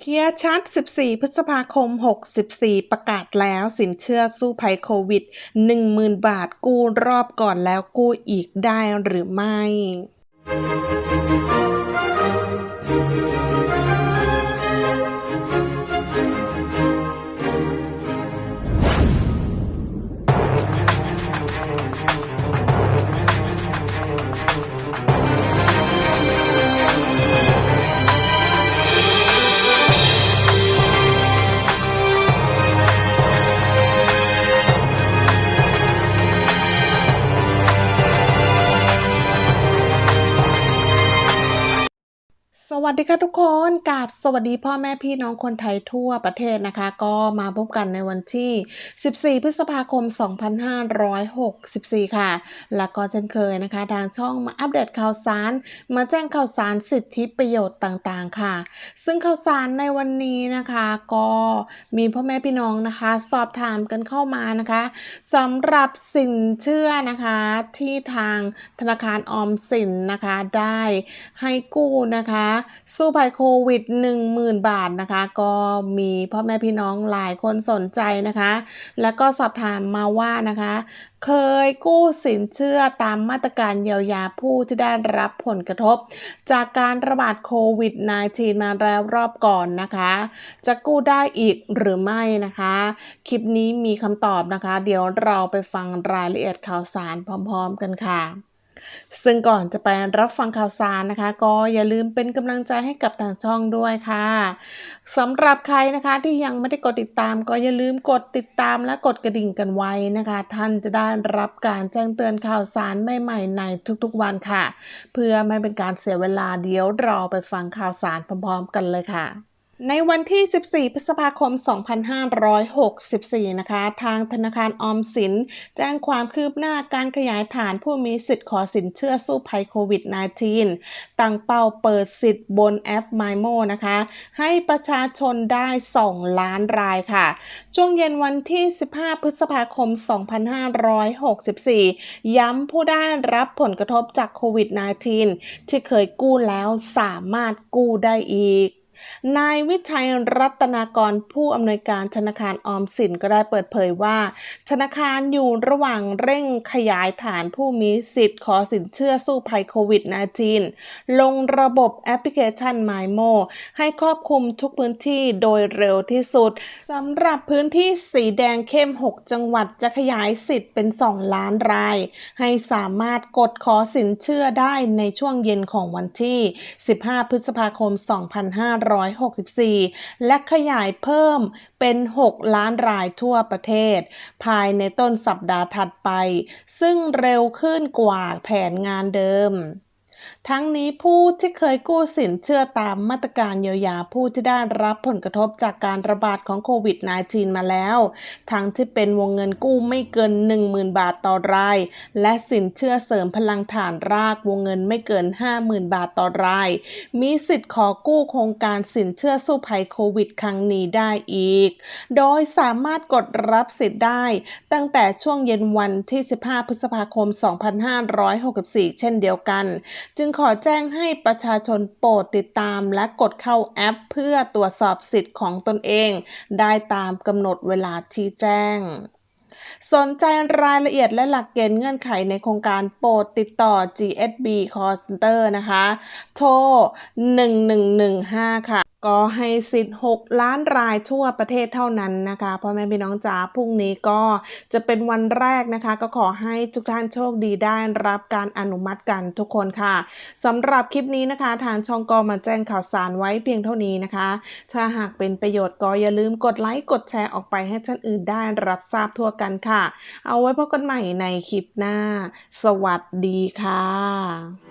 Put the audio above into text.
เคลียร์ชัด 14 พฤษภาคม 64 ประกาศแล้วสินเชื่อสู้ภัยโควิด 10,000 บาทกู้รอบก่อนแล้วกู้อีกได้หรือไม่ วัสดีค่ะทุกคนกับสวัสดีพ่อแม่พี่น้องคนไทยทั่วประเทศนะคะ ก็มาพบกันในวันที่ 14 พฤษภาคม 2564 ค่ะ แล้วก็เช่นเคยนะคะ ทางช่องมาอัปเดตข่าวสาร มาแจ้งข่าวสารสิทธิประโยชน์ต่างๆ ค่ะ ซึ่งข่าวสารในวันนี้นะคะ ก็มีพ่อแม่พี่น้องนะคะ สอบถามกันเข้ามานะคะสำหรับสินเชื่อนะคะที่ทางธนาคารออมสินนะคะได้ให้กู้นะคะสู้ภัยโควิด 10,000 บาทนะคะ ก็มีพ่อแม่พี่น้องหลายคนสนใจนะคะ แล้วก็สอบถามมาว่านะคะ เคยกู้สินเชื่อตามมาตรการเยียวยาผู้ที่ได้รับผลกระทบ จากการระบาดโควิด -19 มาแล้วรอบก่อนนะคะ จะกู้ได้อีกหรือไม่นะคะ คลิปนี้มีคำตอบนะคะ เดี๋ยวเราไปฟังรายละเอียดข่าวสารพร้อม ๆ กันค่ะ ซึ่งก่อนจะไปรับฟังข่าวสารนะคะ ก็อย่าลืมเป็นกำลังใจให้กับทางช่องด้วยค่ะสำหรับใครนะคะที่ยังไม่ได้กดติดตาม ก็อย่าลืมกดติดตามและกดกระดิ่งกันไว้นะคะ ท่านจะได้รับการแจ้งเตือนข่าวสารใหม่ๆในทุกๆวันค่ะ เพื่อไม่เป็นการเสียเวลาเดี๋ยวราไปฟังข่าวสารพร้อมๆกันเลยค่ะ ในวันที่ 14 พฤษภาคม 2564 นะคะ ทางธนาคารออมสิน แจ้งความคืบหน้าการขยายฐานผู้มีสิทธิ์ขอสินเชื่อสู้ภัยโควิด -19 ตั้งเป้าเปิดสิทธิ์บนแอป MyMo นะคะ ให้ประชาชนได้ 2 ล้านรายค่ะ ช่วงเย็นวันที่ 15 พฤษภาคม 2564 ย้ำผู้ได้รับผลกระทบจากโควิด -19 ที่เคยกู้แล้วสามารถกู้ได้อีก นายวิชัยรัตนากรผู้อำนวยการธนาคารออมสินก็ได้เปิดเผยว่า ธนาคารอยู่ระหว่างเร่งขยายฐานผู้มีสิทธิ์ขอสินเชื่อสู้ภัยโควิด -19 ลงระบบแอปพลิเคชัน MyMo ให้ครอบคลุมทุกพื้นที่โดยเร็วที่สุดสำหรับพื้นที่สีแดงเข้ม 6 จังหวัดจะขยายสิทธิ์เป็น 2 ล้านราย ให้สามารถกดขอสินเชื่อได้ในช่วงเย็นของวันที่ 15 พฤษภาคม 2500 164 และขยายเพิ่มเป็น 6 ล้านรายทั่วประเทศ ภายในต้นสัปดาห์ถัดไป ซึ่งเร็วขึ้นกว่าแผนงานเดิม ทั้งนี้ผู้ที่เคยกู้สินเชื่อตามมาตรการเยียวยาผู้ที่ได้รับผลกระทบจากการระบาดของโควิด -19 มาแล้ว ทั้งที่เป็นวงเงินกู้ไม่เกิน 10,000 บาทต่อราย และสินเชื่อเสริมพลังฐานรากวงเงินไม่เกิน 50,000 บาทต่อราย มีสิทธิ์ขอกู้โครงการสินเชื่อสู้ภัยโควิด ครั้งนี้ได้อีก โดยสามารถกดรับสิทธิ์ได้ ตั้งแต่ช่วงเย็นวันที่ 15 พฤษภาคม 2564 เช่นเดียวกันจึงขอแจ้งให้ประชาชนโปรดติดตามและกดเข้าแอป เพื่อตรวจสอบสิทธิ์ของตนเอง ได้ตามกำหนดเวลาที่แจ้งสนใจรายละเอียดและหลักเกณฑ์เงื่อนไขในโครงการโปรดติดต่อ GSB Call Center นะคะ โทร 1115 ค่ะ ก็ให้สิทธิ์ 6 ล้านรายทั่วประเทศเท่านั้นนะคะพ่อแม่พี่น้องจ๋าพรุ่งนี้ก็จะเป็นวันแรกนะคะ ก็ขอให้ทุกท่านโชคดีได้รับการอนุมัติกันทุกคนค่ะสำหรับคลิปนี้นะคะ ทางช่องก็มาแจ้งข่าวสารไว้เพียงเท่านี้นะคะ ถ้าหากเป็นประโยชน์ก็อย่าลืมกดไลค์กดแชร์ออกไปให้ท่านอื่นได้รับทราบทั่วกันค่ะ เอาไว้พบกันใหม่ในคลิปหน้า สวัสดีค่ะ